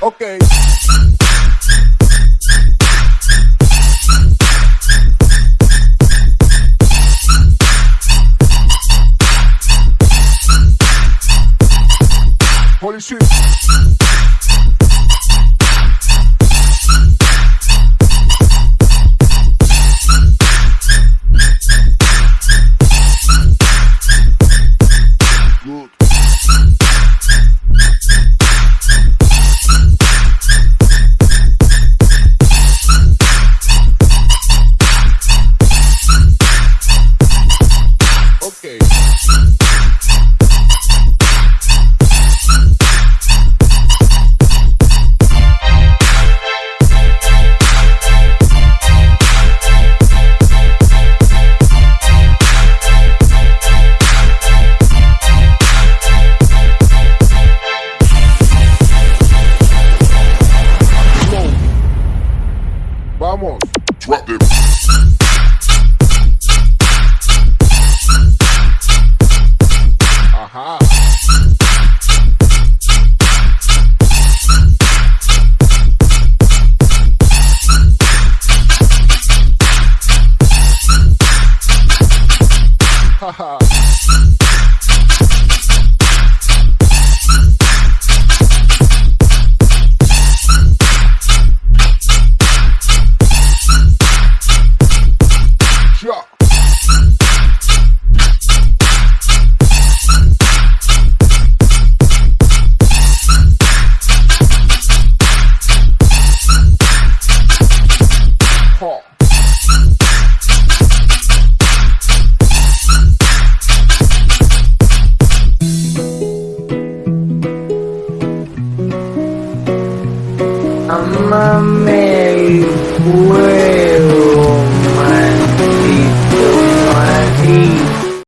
Okay. Holy shit. Vamos. Drop them. Ha. I'm a Mary